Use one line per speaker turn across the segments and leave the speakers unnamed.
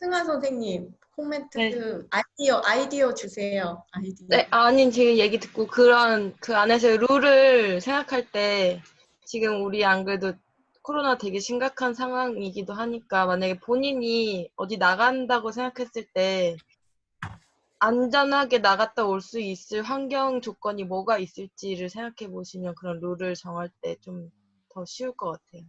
승아 선생님 코멘트
네.
아이디어 아이디어 주세요. 아이디어.
네, 아니 지금 얘기 듣고 그런 그 안에서 룰을 생각할 때 지금 우리 안 그래도 코로나 되게 심각한 상황이기도 하니까 만약에 본인이 어디 나간다고 생각했을 때 안전하게 나갔다 올 수 있을 환경 조건이 뭐가 있을지를 생각해 보시면 그런 룰을 정할 때 좀 더 쉬울 것 같아요.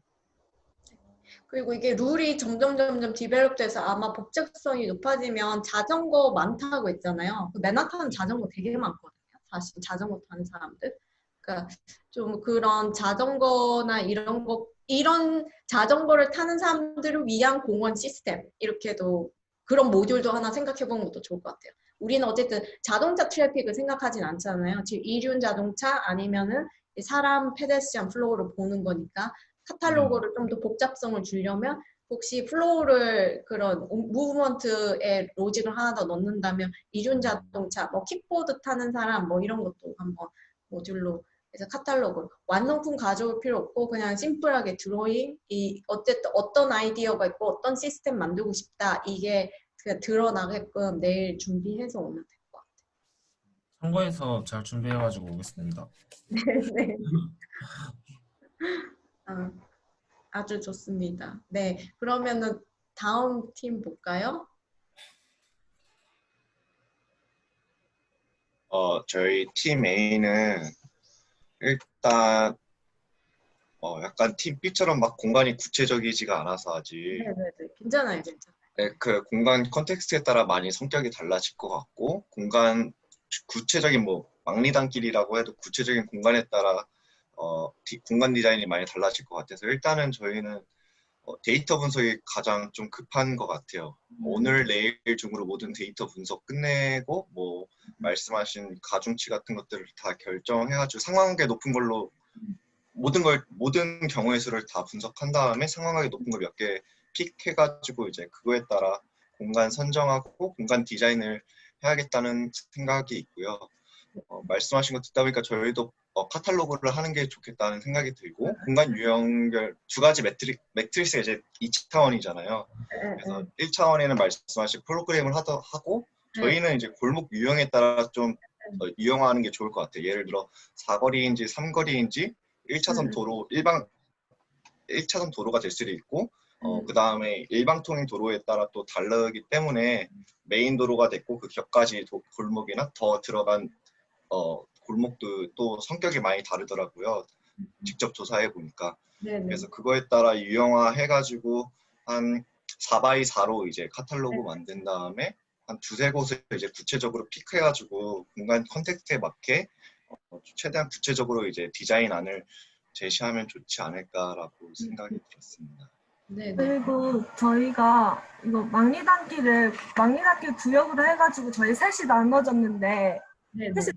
그리고 이게 룰이 점점 점점 디벨롭돼서 아마 법적성이 높아지면 자전거 많다고 했잖아요. 그 맨하탄은 자전거 되게 많거든요. 사실 자전거 타는 사람들. 그러니까 좀 그런 자전거나 이런 거 이런 자전거를 타는 사람들을 위한 공원 시스템 이렇게도 그런 모듈도 하나 생각해 보는 것도 좋을 것 같아요. 우리는 어쨌든 자동차 트래픽을 생각하진 않잖아요. 지금 이륜 자동차 아니면은 사람 pedestrian flow를 보는 거니까 카탈로그를 좀 더 복잡성을 주려면 혹시 flow를 그런 movement에 logic을 하나 더 넣는다면 이륜 자동차, 뭐 킥보드 타는 사람 뭐 이런 것도 한번 모듈로 해서 카탈로그 완성품 가져올 필요 없고 그냥 심플하게 드로잉 이 어쨌든 어떤 아이디어가 있고 어떤 시스템 만들고 싶다 이게 그냥 드러나게끔 내일 준비해서 오면 될 것 같아요.
참고해서 잘 준비해가지고 오겠습니다.
네. 아, 아주 좋습니다. 네, 그러면은 다음 팀 볼까요?
어, 저희 팀 A는 일단 어, 약간 팀 B처럼 막 공간이 구체적이지가 않아서 아직
네, 네, 네. 괜찮아요, 괜찮아요.
네, 그 공간 context에 따라 많이 성격이 달라질 것 같고 공간 구체적인 뭐 망리단길이라고 해도 구체적인 공간에 따라 어, 디- 공간 디자인이 많이 달라질 것 같아서 일단은 저희는 어, 데이터 분석이 가장 좀 급한 것 같아요. 오늘 내일 중으로 모든 데이터 분석 끝내고 뭐 말씀하신 가중치 같은 것들을 다 결정해가지고 상관관계 높은 걸로 모든 걸 모든 경우의 수를 다 분석한 다음에 상관관계 높은 걸 몇 개 pick해가지고 이제 그거에 따라 공간 선정하고 공간 디자인을 해야겠다는 생각이 있고요. 어, 말씀하신 거 듣다 보니까 저희도 어, 카탈로그를 하는 게 좋겠다는 생각이 들고 공간 유형별 두 가지 매트리, 매트리스가 이제 2차원이잖아요. 그래서 1차원에는 말씀하신 프로그램을 하더, 하고 저희는 이제 골목 유형에 따라 좀 어, 유형화하는 게 좋을 것 같아요. 예를 들어 사거리인지 삼거리인지 1차선
음.
도로 일방 1차선 도로가 될 수도 있고 어,
음.
그 다음에 일방통행 도로에 따라 또 다르기 때문에 메인 도로가 됐고 그 곁가지 도- 골목이나 더 들어간 어, 골목도 또 성격이 많이 다르더라고요. 직접 조사해 보니까.
네, 네.
그래서 그거에 따라 유형화 해가지고 한 4x 4로 이제 카탈로그
네.
만든 다음에 한 두세 곳을 이제 구체적으로 pick해가지고 공간 context에 맞게 어, 최대한 구체적으로 이제 디자인안을 제시하면 좋지 않을까라고 생각이 들었습니다.
네, 네.
그리고 저희가 이거 막리단길을 막리단길 구역으로 해가지고 저희 셋이 나눠졌는데
네, 네.
사실-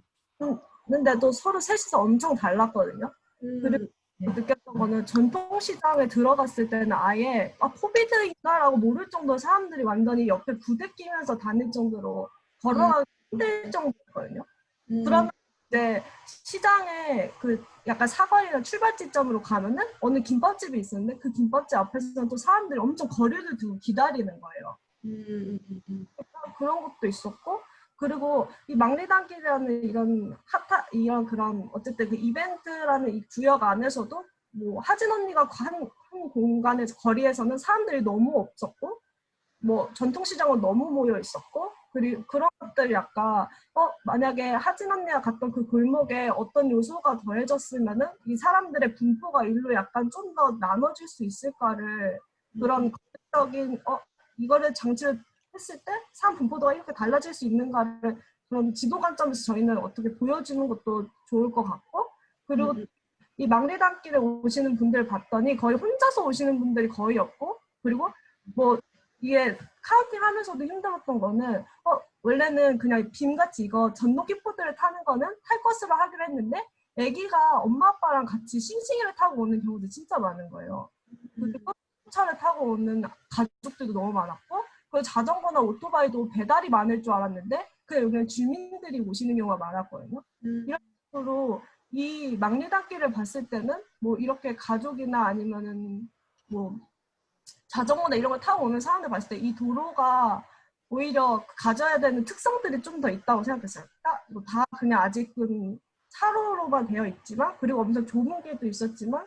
근데도 서로 셋이서 엄청 달랐거든요.
음,
그리고 느꼈던 거는 전통시장에 들어갔을 때는 아예 아 코비드인가라고 모를 정도로 사람들이 완전히 옆에 부대끼면서 다닐 정도로 걸어가기 힘들 정도였거든요.
음,
그러면 이제 시장에 그 약간 사거리나 출발 지점으로 가면은 어느 김밥집이 있었는데 그 김밥집 앞에서는 또 사람들이 엄청 거리를 두고 기다리는 거예요.
음, 음, 음, 음.
그런 것도 있었고 그리고 이 막리단길이라는 이런 핫하 이런 그런 어쨌든 그 이벤트라는 이 구역 안에서도 뭐 하진 언니가 한, 한 공간에서 거리에서는 사람들이 너무 없었고 뭐 전통시장은 너무 모여 있었고 그리고 그런 것들 약간 어 만약에 하진 언니가 갔던 그 골목에 어떤 요소가 더해졌으면은 이 사람들의 분포가 일로 약간 좀 더 나눠질 수 있을까를 그런 적인 어 이거를 장치를 했을 때 사람 분포도가 이렇게 달라질 수 있는가를 그런 지도 관점에서 저희는 어떻게 보여주는 것도 좋을 것 같고 그리고
음,
이 막리단길에 오시는 분들 봤더니 거의 혼자서 오시는 분들이 거의 없고 그리고 뭐 이게 카우팅 하면서도 힘들었던 거는 어 원래는 그냥 빔같이 이거 전동 킥보드를 타는 거는 탈 것으로 하기로 했는데 아기가 엄마 아빠랑 같이 싱싱이를 타고 오는 경우도 진짜 많은 거예요. 그리고 차를 타고 오는 가족들도 너무 많았고 그리고 자전거나 오토바이도 배달이 많을 줄 알았는데 그냥 여기는 주민들이 오시는 경우가 많았거든요.
음,
으로 이 막리단길을 봤을 때는 뭐 이렇게 가족이나 아니면은 뭐 자전거나 이런 걸 타고 오는 사람들 봤을 때 이 도로가 오히려 가져야 되는 특성들이 좀 더 있다고 생각했어요. 딱, 뭐다 그냥 아직은 차로로만 되어 있지만 그리고 엄청 좁은 길도 있었지만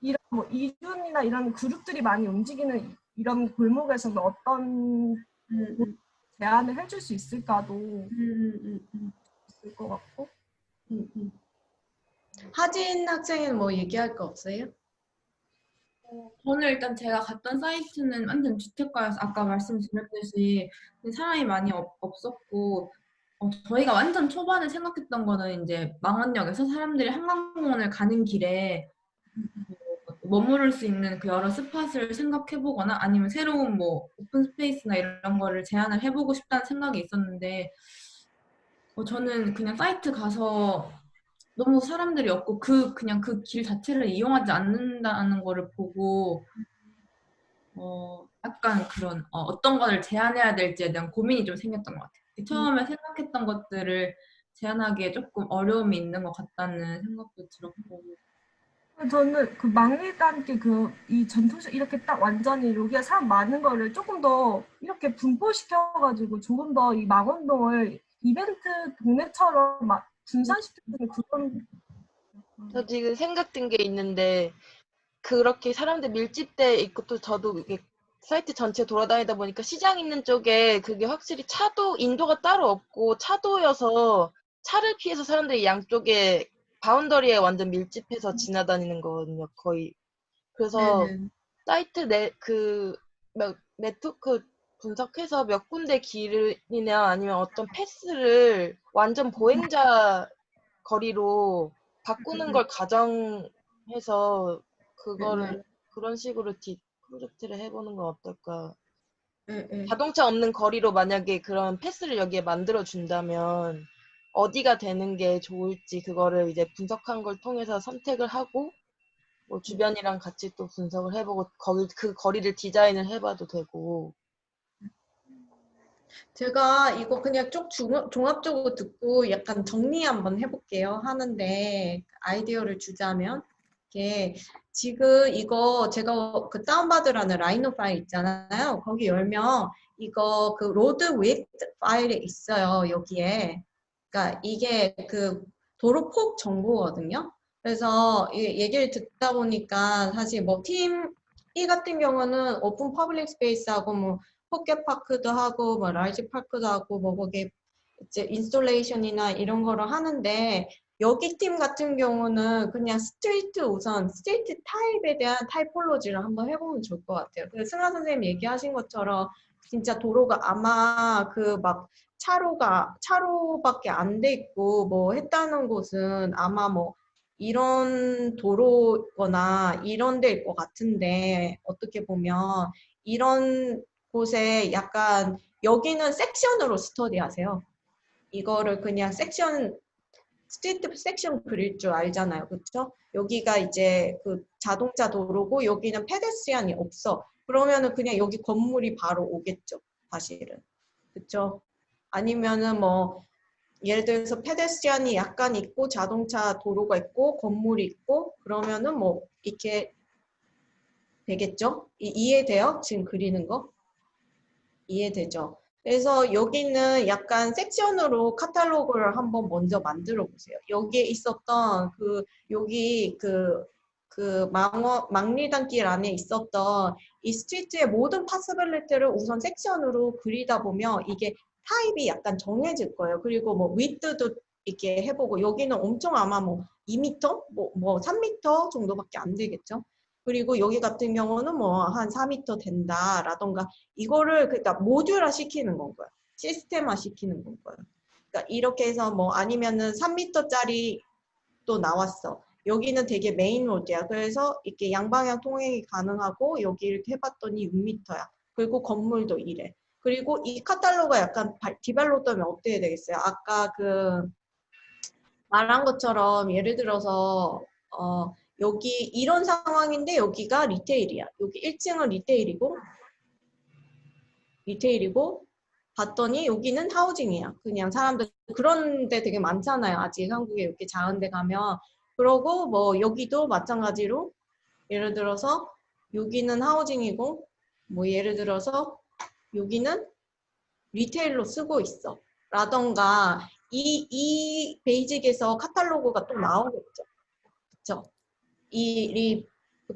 이런 뭐 이준이나 이런 그룹들이 많이 움직이는 이- 이런 골목에서는 어떤
음, 음,
제안을 해줄 수 있을까도
음, 음, 음,
있을 것 같고
음, 음. 하진 학생은 뭐 얘기할 거 없어요?
저는 일단 제가 갔던 사이트는 완전 주택가여서 아까 말씀드렸듯이 사람이 많이 없, 없었고 어, 저희가 완전 초반에 생각했던 거는 이제 망원역에서 사람들이 한강공원을 가는 길에 뭐 머무를 수 있는 그 여러 스팟을 생각해보거나 아니면 새로운 뭐 오픈 스페이스나 이런 거를 제안을 해보고 싶다는 생각이 있었는데 어, 저는 그냥 사이트 가서 너무 사람들이 없고 그 그냥 그 길 자체를 이용하지 않는다는 거를 보고 어 약간 그런 어, 어떤 거를 제한해야 될지에 대한 고민이 좀 생겼던 것 같아요. 처음에 생각했던 것들을 제한하기에 조금 어려움이 있는 것 같다는 생각도 들었고
저는 그 막리단길 그이 전통식 이렇게 딱 완전히 여기에 사람 많은 거를 조금 더 이렇게 분포시켜가지고 조금 더 이 망원동을 이벤트 동네처럼 막 분산시키는 그런
저 지금 생각든 게 있는데 그렇게 사람들 밀집돼 있고 또 저도 이게 사이트 전체 돌아다니다 보니까 시장 있는 쪽에 그게 확실히 차도 인도가 따로 없고 차도여서 차를 피해서 사람들이 양쪽에 boundary에 완전 밀집해서 지나다니는 거거든요, 거의. 그래서
네네.
사이트 내, 그, 네트워크 분석해서 몇 군데 길이나 아니면 어떤 패스를 완전 보행자 거리로 바꾸는 걸 가정해서 그거를 그런 식으로 디 프로젝트를 해보는 건 어떨까.
예, 예.
자동차 없는 거리로 만약에 그런 패스를 여기에 만들어 준다면 어디가 되는 게 좋을지 그거를 이제 분석한 걸 통해서 선택을 하고 뭐 주변이랑 같이 또 분석을 해보고 거기 그 거리를 디자인을 해봐도 되고
제가 이거 그냥 쭉 중- 종합적으로 듣고 약간 정리 한번 해볼게요. 하는데 아이디어를 주자면 이게 지금 이거 제가 그 다운받으라는 Rhino 파일 있잖아요. 거기 열면 이거 그 road width 파일에 있어요. 여기에. 그러니까 이게 그 도로 폭 정보거든요. 그래서 이 얘기를 듣다 보니까 사실 뭐 팀 E 같은 경우는 open public space하고 뭐 pocket park도 하고 뭐 large park도 하고 뭐 거기에 이제 installation이나 이런 거를 하는데 여기 팀 같은 경우는 그냥 street 우선 street 타입에 대한 typology를 한번 해보면 좋을 것 같아요. 그 승하 선생님 얘기하신 것처럼 진짜 도로가 아마 그 막 차로가 차로밖에 안 돼 있고 뭐 했다는 곳은 아마 뭐 이런 도로거나 이런 데일 것 같은데 어떻게 보면 이런 곳에 약간 여기는 section으로 study하세요. 이거를 그냥 section street section 그릴 줄 알잖아요. 그렇죠? 여기가 이제 그 자동차 도로고 여기는 pedestrian이 없어. 그러면은 그냥 여기 건물이 바로 오겠죠. 사실은. 그렇죠? 아니면은 뭐 예를 들어서 pedestrian이 약간 있고 자동차 도로가 있고 건물이 있고 그러면은 뭐 이렇게 되겠죠? 이, 이해돼요? 지금 그리는 거? 이해되죠? 그래서 여기는 약간 section으로 카탈로그를 한번 먼저 만들어 보세요. 여기에 있었던 그 여기 그 그 망리단길 안에 있었던 이 street의 모든 possibility를 우선 section으로 그리다 보면 이게 타입이 약간 정해질 거예요. 그리고 뭐 width도 이렇게 해보고 여기는 엄청 아마 뭐 2m, 뭐, 뭐 3m 정도밖에 안 되겠죠. 그리고 여기 같은 경우는 뭐 한 4m 된다라던가 이거를 그러니까 모듈화 시키는 건 거예요. 시스템화 시키는 건 거예요. 그러니까 이렇게 해서 뭐 아니면은 3m짜리 또 나왔어. 여기는 되게 main road야. 그래서 이렇게 양방향 통행이 가능하고 여기 이렇게 해봤더니 6m야. 그리고 건물도 이래. 그리고 이 카탈로그가 약간 디벨롭되면 어떻게 되겠어요? 아까 그 말한 것처럼 예를 들어서 어 여기 이런 상황인데 여기가 리테일이야. 여기 1층은 리테일이고 리테일이고 봤더니 여기는 하우징이야. 그냥 사람들 그런 데 되게 많잖아요. 아직 한국에 이렇게 작은 데 가면 그러고 뭐 여기도 마찬가지로 예를 들어서 여기는 housing이고 뭐 예를 들어서 여기는 retail로 쓰고 있어. 라던가 이, 이 베이직에서 카탈로그가 또 나오겠죠. 그쵸? 이, 이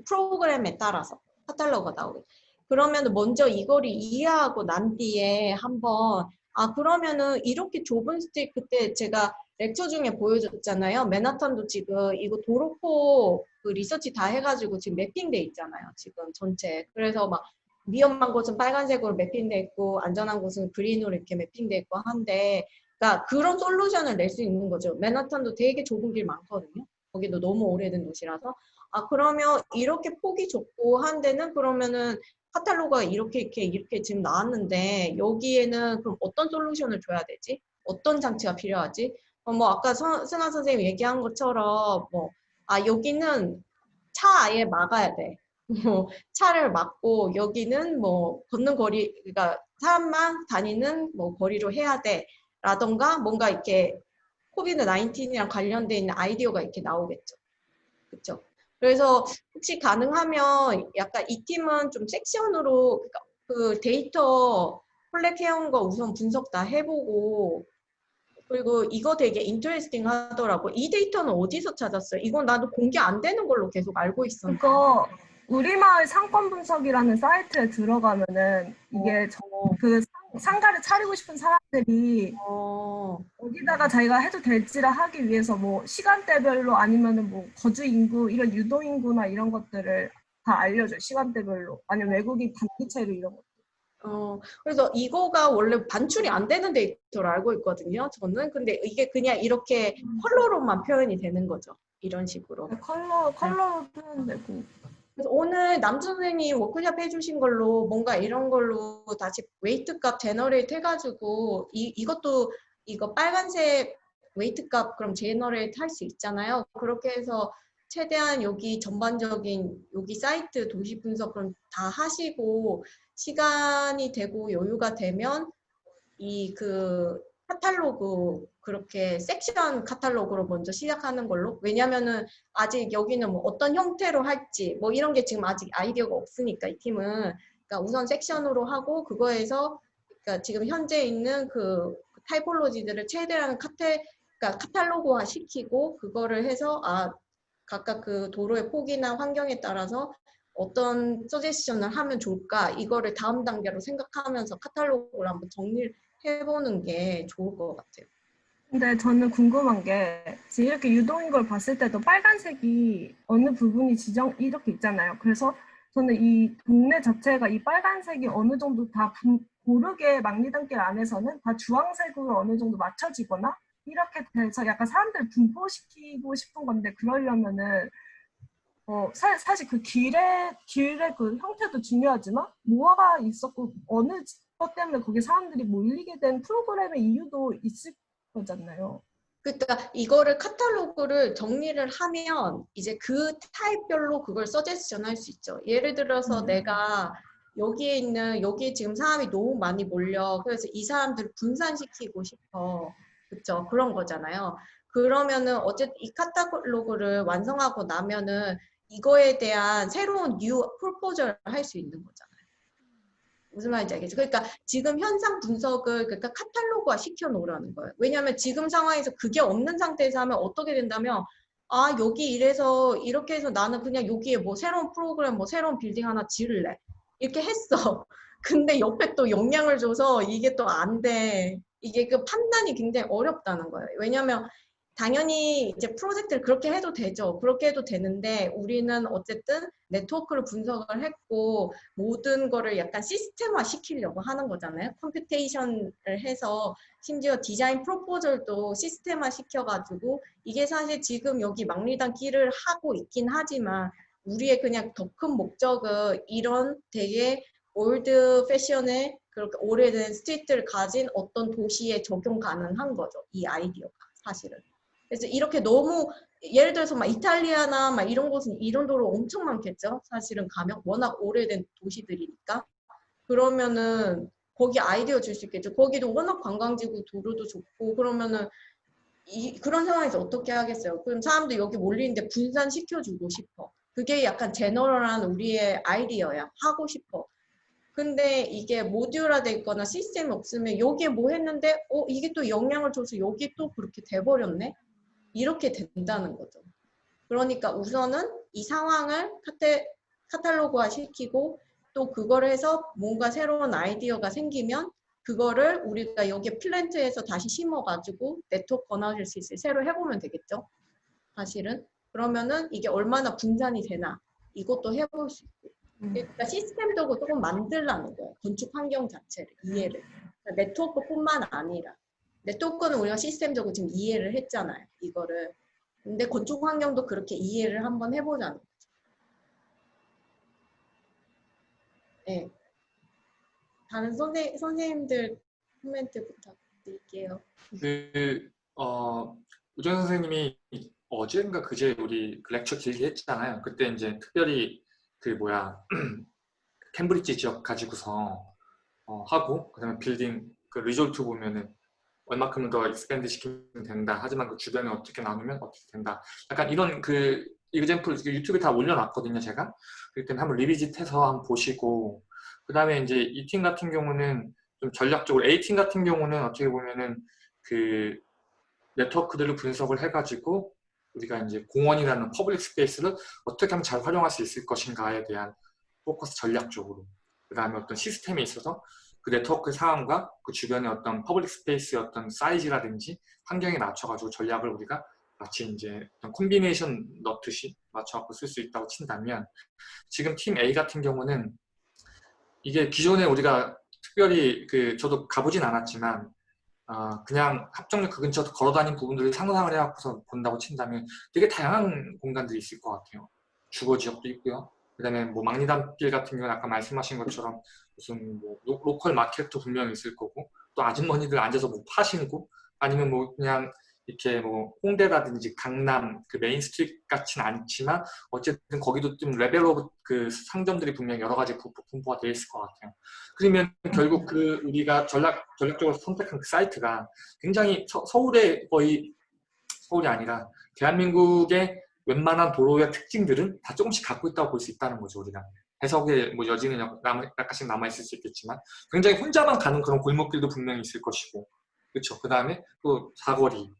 프로그램에 따라서 카탈로그가 나오겠죠. 그러면 먼저 이거를 이해하고 난 뒤에 한번 아 그러면은 이렇게 좁은 street 그때 제가 lecture 중에 보여줬잖아요. 맨하탄도 지금 이거 도로 폭 그 리서치 다 해가지고 지금 mapping돼 있잖아요. 지금 전체. 그래서 막 위험한 곳은 빨간색으로 매핑돼 있고 안전한 곳은 그린으로 이렇게 매핑돼 있고 한데 그러니까 그런 솔루션을 낼 수 있는 거죠. 맨하탄도 되게 좁은 길 많거든요. 거기도 너무 오래된 도시라서 아 그러면 이렇게 폭이 좁고 한 데는 그러면은 카탈로그가 이렇게 이렇게 이렇게 지금 나왔는데 여기에는 그럼 어떤 솔루션을 줘야 되지? 어떤 장치가 필요하지? 어, 뭐 아까 선- 승아 선생님 얘기한 것처럼 뭐 아 여기는 차 아예 막아야 돼. 뭐 차를 막고 여기는 뭐 걷는 거리 그러니까 사람만 다니는 뭐 거리로 해야 돼. 라던가 뭔가 이렇게 COVID 19이랑 관련돼 있는 아이디어가 이렇게 나오겠죠. 그렇죠? 그래서 혹시 가능하면 약간 이 팀은 좀 section으로 그러니까 그 데이터 collect해온 거 우선 분석 다 해보고 그리고 이거 되게 interesting 하더라고. 이 데이터는 어디서 찾았어요? 이건 나도 공개 안 되는 걸로 계속 알고 있었는데.
그거 우리 마을 상권 분석이라는 사이트에 들어가면은 이게 저그 상가를 차리고 싶은 사람들이
어,
어디다가 자기가 해도 될지를 하기 위해서 뭐 시간대별로 아니면은 뭐 거주 인구 이런 유도 인구나 이런 것들을 다 알려줘요 시간대별로 아니면 외국인 단기체로 이런 거.
어, 그래서 이거가 원래 반출이 안 되는 데이터로 알고 있거든요. 저는. 근데 이게 그냥 이렇게 컬러로만 표현이 되는 거죠. 이런 식으로.
컬러 컬러로 표현되고
그래서 오늘 남 선생님 워크숍 해주신 걸로 뭔가 이런 걸로 다시 weight 값 generate 해가지고 이, 이것도 이거 빨간색 weight 값 그럼 generate 할 수 있잖아요. 그렇게 해서 최대한 여기 전반적인 여기 사이트 도시 분석 그럼 다 하시고 시간이 되고 여유가 되면 이 그 카탈로그 그렇게 섹션 카탈로그로 먼저 시작하는 걸로? 왜냐면은 아직 여기는 뭐 어떤 형태로 할지 뭐 이런 게 지금 아직 아이디어가 없으니까 이 팀은. 그러니까 우선 섹션으로 하고 그거에서 그러니까 지금 현재 있는 그 타이폴로지들을 최대한 카테 그러니까 카탈로그화 시키고 그거를 해서 아 각각 그 도로의 폭이나 환경에 따라서 어떤 서제션을 하면 좋을까? 이거를 다음 단계로 생각하면서 카탈로그를 한번 정리를 해보는 게 좋을 것 같아요.
근데 저는 궁금한 게 이렇게 유동인 걸 봤을 때도 빨간색이 어느 부분이 지정 이렇게 있잖아요. 그래서 저는 이 동네 자체가 이 빨간색이 어느 정도 다 분- 고르게 막리단길 안에서는 다 주황색으로 어느 정도 맞춰지거나 이렇게 돼서 약간 사람들 분포시키고 싶은 건데 그러려면은 어 사, 사실 그 길의 길의 그 형태도 중요하지만 뭐가 있었고 어느 것 때문에 거기 사람들이 몰리게 된 프로그램의 이유도 있을 거잖아요.
그러니까 이거를 카탈로그를 정리를 하면 이제 그 타입별로 그걸 서제스션 할 수 있죠. 예를 들어서
음.
내가 여기에 있는 여기에 지금 사람이 너무 많이 몰려 그래서 이 사람들을 분산시키고 싶어. 그쵸? 그런 거잖아요. 그러면은 어쨌든 이 카탈로그를 완성하고 나면은 이거에 대한 새로운 new proposal을 할 수 있는 거잖아요. 무슨 말인지 알겠죠? 그러니까 지금 현상 분석을 그러니까 카탈로그화 시켜 놓으라는 거예요. 왜냐하면 지금 상황에서 그게 없는 상태에서 하면 어떻게 된다면 아 여기 이래서 이렇게 해서 나는 그냥 여기에 뭐 새로운 프로그램 뭐 새로운 빌딩 하나 지을래 이렇게 했어. 근데 옆에 또 영향을 줘서 이게 또 안 돼. 이게 그 판단이 굉장히 어렵다는 거예요. 왜냐하면 당연히 이제 프로젝트를 그렇게 해도 되죠. 그렇게 해도 되는데 우리는 어쨌든 네트워크를 분석을 했고 모든 거를 약간 시스템화 시키려고 하는 거잖아요. computation을 해서 심지어 디자인 proposal도 시스템화 시켜가지고 이게 사실 지금 여기 망리단길을 하고 있긴 하지만 우리의 그냥 더 큰 목적은 이런 되게 old fashion의 그렇게 오래된 street를 가진 어떤 도시에 적용 가능한 거죠. 이 아이디어가 사실은. 그래서 이렇게 너무 예를 들어서 막 이탈리아나 막 이런 곳은 이런 도로 엄청 많겠죠. 사실은 가면 워낙 오래된 도시들이니까. 그러면은 거기 아이디어 줄 수 있겠죠. 거기도 워낙 관광지고 도로도 좋고 그러면은 이 그런 상황에서 어떻게 하겠어요? 그럼 사람들 여기 몰리는데 분산시켜 주고 싶어. 그게 약간 제너럴한 우리의 아이디어야. 하고 싶어. 근데 이게 모듈화돼 있거나 시스템이 없으면 여기에 뭐 했는데 어 이게 또 영향을 줘서 여기 또 그렇게 돼버렸네 이렇게 된다는 거죠. 그러니까 우선은 이 상황을 카테, 카탈로그화 시키고 또 그걸 해서 뭔가 새로운 아이디어가 생기면 그거를 우리가 여기 플랜트에서 다시 심어가지고 네트워크 analysis 새로 해보면 되겠죠. 사실은 그러면은 이게 얼마나 분산이 되나 이것도 해볼 수 있고 그러니까 시스템적으로 조금 만들라는 거예요. 건축 환경 자체를 이해를 그러니까 네트워크뿐만 아니라 네트워크는 우리가 시스템적으로 지금 이해를 했잖아요. 이거를 근데 건축 환경도 그렇게 이해를 한번 해보자는 거죠. 네. 다른 선생, 선생님들 코멘트 부탁드릴게요.
그, 어, 우정 선생님이 어제인가 그제 우리 그 lecture 길게 했잖아요. 그때 이제 특별히 그 뭐야, 캠브리지 지역 가지고서 어, 하고, 그 다음에 빌딩 그 result 보면은 얼마큼 더 expand 시키면 된다. 하지만 그 주변에 어떻게 나누면 어떻게 된다. 약간 이런 그 example 유튜브에 다 올려놨거든요, 제가. 그렇기 때문에 한번 revisit해서 한번 보시고, 그 다음에 이제 이 팀 같은 경우는 좀 전략적으로 A팀 같은 경우는 어떻게 보면은 그 네트워크들을 분석을 해가지고 우리가 이제 공원이라는 public space를 어떻게 하면 잘 활용할 수 있을 것인가에 대한 포커스 전략적으로 그 다음에 어떤 시스템에 있어서 그 네트워크 상황과 그 주변의 어떤 public space의 어떤 사이즈라든지 환경에 맞춰가지고 전략을 우리가 마치 이제 어떤 콤비네이션 넣듯이 맞춰갖고 쓸 수 있다고 친다면 지금 팀 A 같은 경우는 이게 기존에 우리가 특별히 그 저도 가보진 않았지만 어, 그냥 합정역 그 근처 걸어다닌 부분들을 상상을 해갖고서 본다고 친다면 되게 다양한 공간들이 있을 것 같아요. 주거 지역도 있고요. 그 다음에 뭐 망리단길 같은 경우는 아까 말씀하신 것처럼 무슨 뭐 로, local market도 분명히 있을 거고 또 아주머니들 앉아서 뭐 파시고 아니면 뭐 그냥 이렇게 뭐 홍대라든지 강남 그 main street 같지는 않지만 어쨌든 거기도 좀 level of 그 상점들이 분명히 여러 가지 부- 분포가 되어 있을 것 같아요. 그러면 결국 그 우리가 전략 전략적으로 선택한 그 사이트가 굉장히 서, 서울의 거의 서울이 아니라 대한민국의 웬만한 도로의 특징들은 다 조금씩 갖고 있다고 볼 수 있다는 거죠 우리가 해석의 뭐 여지는 약- 남- 약간씩 남아 있을 수 있겠지만 굉장히 혼자만 가는 그런 골목길도 분명히 있을 것이고 그렇죠. 그 다음에 또 사거리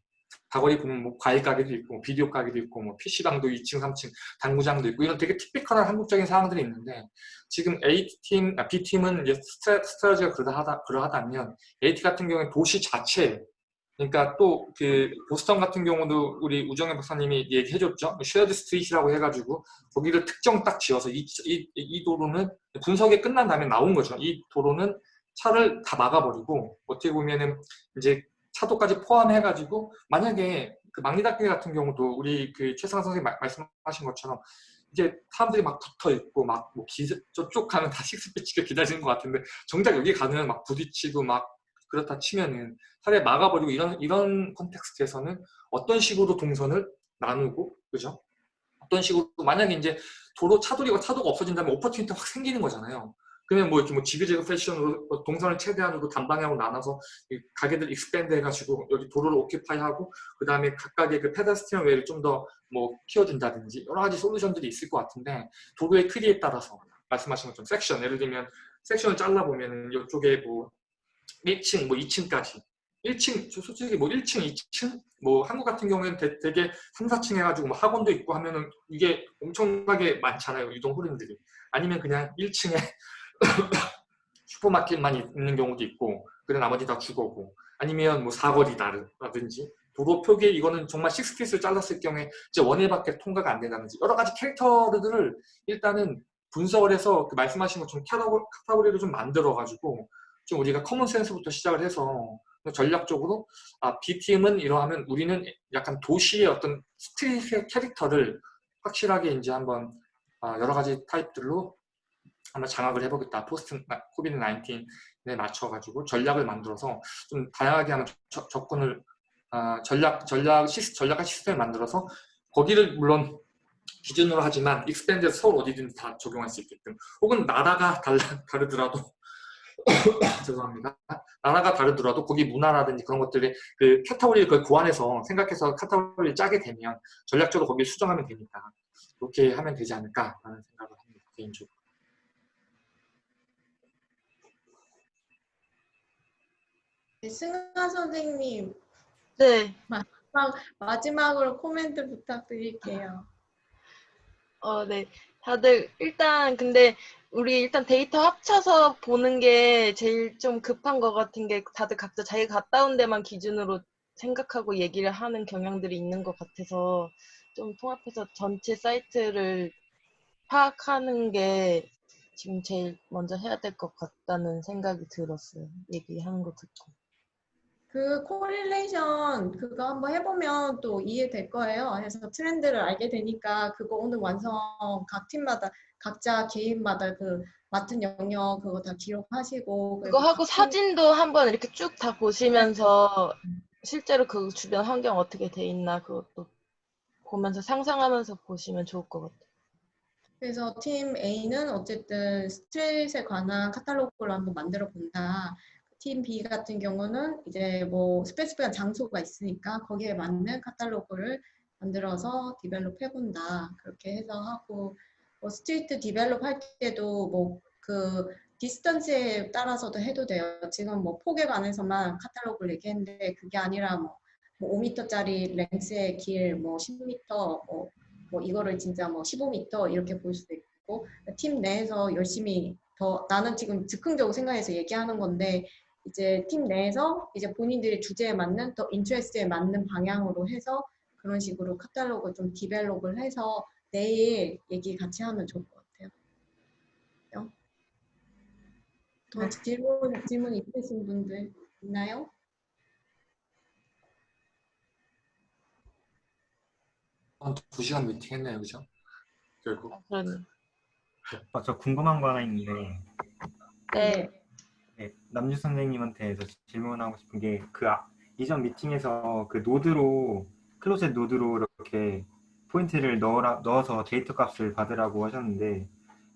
사거리 보면 뭐 과일 가게도 있고 뭐 비디오 가게도 있고 뭐 PC방도 2층, 3층, 당구장도 있고 이런 되게 티피컬한 한국적인 상황들이 있는데 지금 A팀, 아, B팀은 이제 스트라, 스트라지가 그러하다, 그러하다면 A팀 같은 경우에 도시 자체 그러니까 또 그 보스턴 같은 경우도 우리 우정혜 박사님이 얘기해줬죠. shared street라고 해가지고 거기를 특정 딱 지어서 이, 이, 이 도로는 분석이 끝난 다음에 나온 거죠. 이 도로는 차를 다 막아버리고 어떻게 보면은 이제 차도까지 포함해가지고 만약에 그 망리단길 같은 경우도 우리 그 최승환 선생님 말- 말씀하신 것처럼 이제 사람들이 막 붙어 있고 막뭐 저쪽 가면 다 식스피치가 기다리는 것 같은데 정작 여기 가면 막 부딪히고 막 그렇다 치면은 차라리 막아버리고 이런 이런 context에서는 어떤 식으로 동선을 나누고 그죠? 어떤 식으로 만약에 이제 도로 차도리가 차도가 없어진다면 opportunity가 확 생기는 거잖아요. 그러면 뭐 이렇게 뭐 zigzag fashion으로 뭐 동선을 최대한으로 단방향으로 나눠서 이 가게들 expand 해가지고 여기 도로를 occupy하고 그 다음에 각각의 그 pedestrian way를 좀 더 뭐 키워준다든지 여러 가지 솔루션들이 있을 것 같은데 도로의 크기에 따라서 말씀하신 것처럼 섹션 예를 들면 섹션을 잘라보면 이쪽에 뭐 1층 뭐 2층까지. 1층 저 솔직히 뭐 1층 2층? 뭐 한국 같은 경우에는 되, 되게 3, 4층 해가지고 뭐 학원도 있고 하면은 이게 엄청나게 많잖아요 이동 흐름들이. 아니면 그냥 1층에 슈퍼마켓만 있는 경우도 있고 그래 나머지 다 주거고. 아니면 뭐 사거리다라든지. 도로 표기에 이거는 정말 식스피스를 잘랐을 경우에 이제 원회밖에 통과가 안 된다든지. 여러 가지 캐릭터들을 일단은 분석을 해서 그 말씀하신 것처럼 카테고리, 카테고리를 좀 만들어 가지고 좀 우리가 common sense부터 시작을 해서 전략적으로 아 B팀은 이러하면 우리는 약간 도시의 어떤 street의 캐릭터를 확실하게 이제 한번 아, 여러 가지 타입들로 한번 장악을 해보겠다. post COVID 19에 맞춰가지고 전략을 만들어서 좀 다양하게 하는 저- 접근을 아, 전략 전략 시스 전략과 시스템을 만들어서 거기를 물론 기준으로 하지만 expand 서울 어디든지 다 적용할 수 있게끔 혹은 나라가 달라, 다르더라도 죄송합니다. 나라가 다르더라도 거기 문화라든지 그런 것들이 그 카타고리를 그걸 구안해서 생각해서 카타고리를 짜게 되면 전략적으로 거기를 수정하면 되니까 그렇게 하면 되지 않을까라는 생각을 합니다. 개인적으로.
네, 승하 선생님.
네.
마지막, 마지막으로 코멘트 부탁드릴게요.
어, 네. 다들 일단 근데 우리 일단 데이터 합쳐서 보는 게 제일 좀 급한 것 같은 게 다들 각자 자기 갔다 온 데만 기준으로 생각하고 얘기를 하는 경향들이 있는 것 같아서 좀 통합해서 전체 사이트를 파악하는 게 지금 제일 먼저 해야 될 것 같다는 생각이 들었어요. 얘기하는 거 듣고.
그 correlation 그거 한번 해보면 또 이해될 거예요. 그래서 트렌드를 알게 되니까 그거 오늘 완성 각 팀마다 각자 개인마다 그 맡은 영역 그거 다 기록하시고
그거 하고 사진도 한번 이렇게 쭉 다 보시면서 실제로 그 주변 환경 어떻게 돼 있나 그것도 보면서 상상하면서 보시면 좋을 것 같아요.
그래서 팀 A는 어쨌든 street에 관한 카탈로그를 한번 만들어 본다. 팀 B 같은 경우는 이제 뭐 specific한 장소가 있으니까 거기에 맞는 카탈로그를 만들어서 develop 해본다. 그렇게 해서 하고 뭐 street develop 할 때도 뭐 그 distance에 따라서도 해도 돼요. 지금 뭐 폭에 관해서만 카탈로그를 얘기했는데 그게 아니라 뭐, 뭐 5m짜리 length의 길, 뭐 10m, 뭐, 뭐 이거를 진짜 뭐 15m 이렇게 볼 수도 있고 팀 내에서 열심히 더 나는 지금 즉흥적으로 생각해서 얘기하는 건데 이제 팀 내에서 이제 본인들의 주제에 맞는 더 interest에 맞는 방향으로 해서 그런 식으로 카탈로그 좀 develop을 해서 내일 얘기 같이 하면 좋을 것 같아요. 요? 더 질문 질문 있으신 분들 있나요?
한두 시간 미팅 했네요, 그죠? 결국.
아.
어, 저 궁금한 거 하나 있는데
네.
네, 남주 선생님한테 저 질문하고 싶은 게그 이전 미팅에서 그 노드로 closest 노드로 이렇게 포인트를 넣어라, 넣어서 데이터 값을 받으라고 하셨는데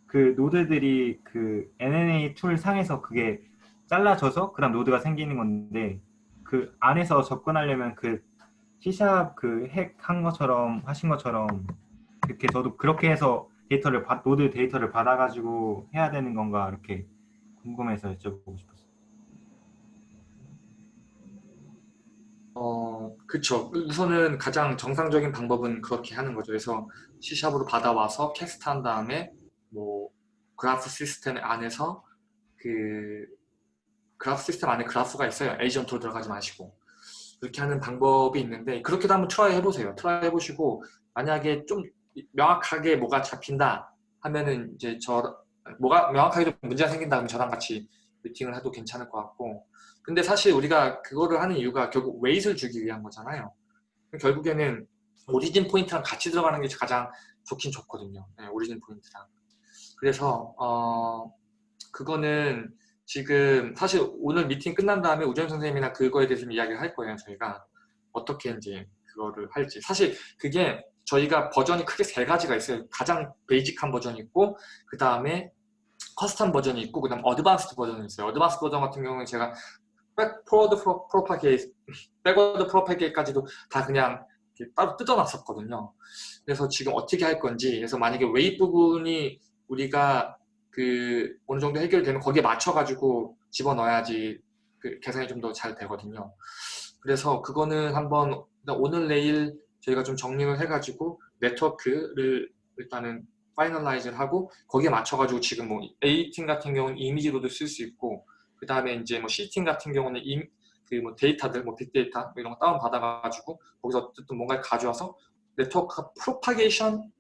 그 노드들이 그 UNA tool 상에서 그게 잘라져서 그다음 노드가 생기는 건데 그 안에서 접근하려면 그 C샵 그 핵 한 것처럼 하신 것처럼 이렇게 저도 그렇게 해서 데이터를 받, 노드 데이터를 받아가지고 해야 되는 건가 이렇게 궁금해서 여쭤보고 싶었어요.
어, 그쵸. 우선은 가장 정상적인 방법은 그렇게 하는 거죠. 그래서 C샵으로 받아와서 cast한 다음에 뭐 그래프 시스템 안에서 그 그래프 시스템 안에 그래프가 있어요. 에이전트로 들어가지 마시고 그렇게 하는 방법이 있는데 그렇게도 한번 try 해보세요. try 해보시고 만약에 좀 명확하게 뭐가 잡힌다 하면은 이제 저 뭐가 명확하게 좀 문제가 생긴다 면 저랑 같이 미팅을 해도 괜찮을 것 같고 근데 사실 우리가 그거를 하는 이유가 결국 weight를 주기 위한 거잖아요. 결국에는 origin point랑 같이 들어가는 게 가장 좋긴 좋거든요. 네, origin point랑. 그래서 어 그거는 지금 사실 오늘 미팅 끝난 다음에 우정 선생님이나 그거에 대해서 좀 이야기를 할 거예요. 저희가 어떻게 이제 그거를 할지. 사실 그게 저희가 버전이 크게 세 가지가 있어요. 가장 basic한 버전이 있고 그 다음에 custom 버전이 있고 그 다음 advanced 버전이 있어요. advanced 버전 같은 경우는 제가 백 forward propagate, backward propagate까지도 다 그냥 따로 뜯어놨었거든요. 그래서 지금 어떻게 할 건지 그래서 만약에 웨이 부분이 우리가 그 어느 정도 해결되면 거기에 맞춰가지고 집어넣어야지 그 계산이 좀 더 잘 되거든요. 그래서 그거는 한번 오늘 내일 저희가 좀 정리를 해가지고 네트워크를 일단은 finalize를 하고 거기에 맞춰가지고 지금 뭐 A팀 같은 경우는 이미지로도 쓸 수 있고 그 다음에 이제 뭐 C팀 같은 경우는 그뭐 데이터들 뭐 빅데이터 이런 거 다운 받아가지고 거기서 어쨌든 뭔가를 가져와서 네트워크 propagation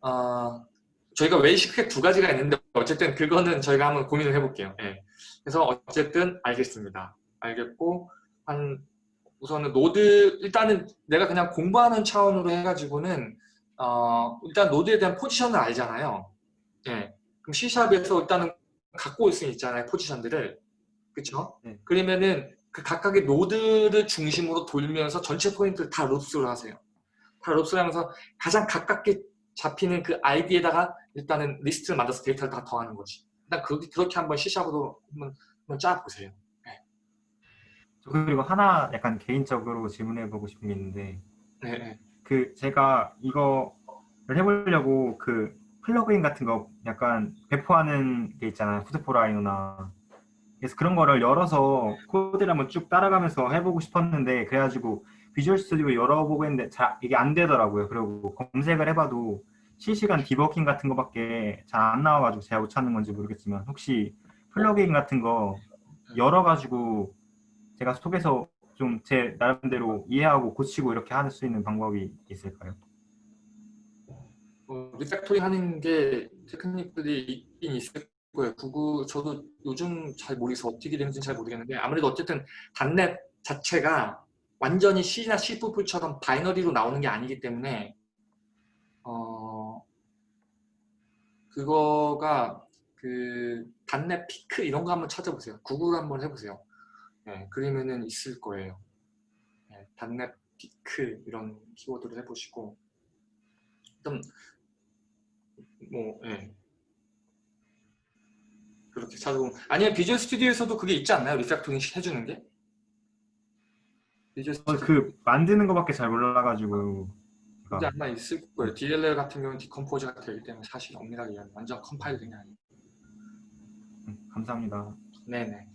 어, 저희가 웨이시 크게 두 가지가 있는데 어쨌든 그거는 저희가 한번 고민을 해볼게요. 예. 그래서 어쨌든 알겠습니다. 알겠고 한 우선은 노드 일단은 내가 그냥 공부하는 차원으로 해가지고는 어, 일단 노드에 대한 포지션을 알잖아요. 예. 그럼 C샵에서 일단은 갖고 올 수 있잖아요. 포지션들을. 그쵸?
네.
그러면은 그 각각의 노드를 중심으로 돌면서 전체 포인트를 다 loops로 하세요. 다 loops로 하면서 가장 가깝게 잡히는 그 아이디에다가 일단은 리스트를 만들어서 데이터를 다 더하는 거지. 일단 그렇게, 그렇게 한번 C샵으로 한번, 한번 짜보세요.
저 그리고 하나 약간 개인적으로 질문해보고 싶은 게 있는데
네, 네.
그 제가 이거를 해보려고 그 플러그인 같은 거 약간 배포하는 게 있잖아요. Food4Rhino나 그래서 그런 거를 열어서 코드를 한번 쭉 따라가면서 해보고 싶었는데 그래가지고 비주얼 스튜디오 열어보고 했는데 잘 이게 안 되더라고요. 그리고 검색을 해봐도 실시간 디버깅 같은 거밖에 잘 안 나와가지고 제가 못 찾는 건지 모르겠지만 혹시 플러그인 같은 거 열어가지고 제가 속에서 좀 제 나름대로 이해하고 고치고 이렇게 할 수 있는 방법이 있을까요?
어, refactoring 하는 게 테크닉들이 있긴 있을 거예요. 구글 저도 요즘 잘 모르겠어 어떻게 되는지 잘 모르겠는데 아무래도 어쨌든 .NET 자체가 완전히 C나 C++처럼 binary로 나오는 게 아니기 때문에 어 그거가 그 .NET Peek 이런 거 한번 찾아보세요. 구글 한번 해보세요. 네, 그러면은 있을 거예요. 네, .NET Peek 이런 키워드를 해보시고 좀 뭐, 예. 그렇게 찾아보면 아니면 비주얼 스튜디오에서도 그게 있지 않나요? refactoring 해주는 게? 비주얼
어,
스튜디오
그 만드는 거밖에 잘 몰라가지고
이제
그러니까
아마 있을 거예요. DLL 같은 경우는 decompose가 되기 때문에 사실 엄밀하게 완전 compiling이 아니에요.
음, 감사합니다.
네네.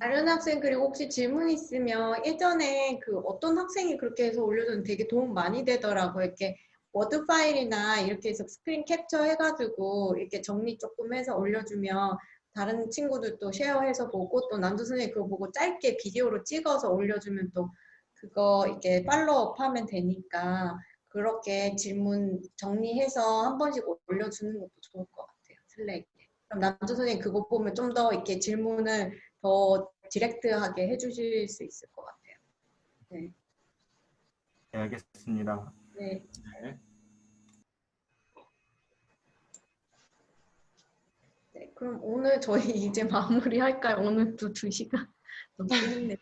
다른 학생 그리고 혹시 질문 있으면 예전에 그 어떤 학생이 그렇게 해서 올려줬는데 되게 도움 많이 되더라고요. 이렇게 워드 파일이나 이렇게 해서 스크린 캡처 해가지고 이렇게 정리 조금 해서 올려주면 다른 친구들도 쉐어해서 보고 또 남주 선생님 그거 보고 짧게 비디오로 찍어서 올려주면 또 그거 이렇게 follow up 하면 되니까 그렇게 질문 정리해서 한 번씩 올려주는 것도 좋을 것 같아요. 슬랙에. 그럼 남주 선생님 그거 보면 좀 더 이렇게 질문을 더 direct하게 해주실 수 있을 것 같아요. 네.
네, 알겠습니다.
네.
네.
네. 그럼 오늘 저희 이제 마무리할까요? 오늘도 두 시간 넘겠네.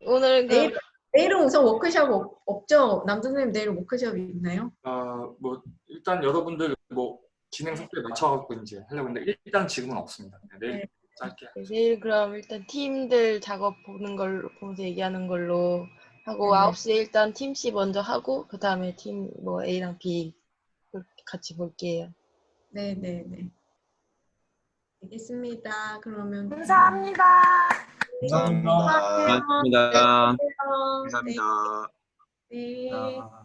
오늘 그
내일, 내일은 우선 워크숍 없, 없죠? 남자 선생님 내일 워크숍이 있나요?
어, 뭐 일단 여러분들 뭐 진행 속도에 맞춰갖고 이제 하려고 했는데 일단 지금은 없습니다. 네, 내일
네.
짧게.
내일 그럼 일단 팀들 작업 보는 걸로 보면서 얘기하는 걸로 하고
네.
9시에 일단 팀 C 먼저 하고 그 다음에 팀 뭐 A랑 B 그렇게 같이 볼게요.
네, 네, 네. 알겠습니다. 그러면
감사합니다.
감사합니다.
감사합니다.
고맙습니다.
네.
감사합니다.
네.
아,